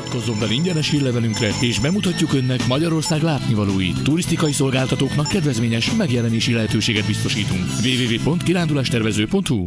Iratkozzon fel ingyenes hírlevelünkre, és bemutatjuk Önnek Magyarország látnivalóit. Turisztikai szolgáltatóknak kedvezményes megjelenési lehetőséget biztosítunk. www.kirándulástervező.hu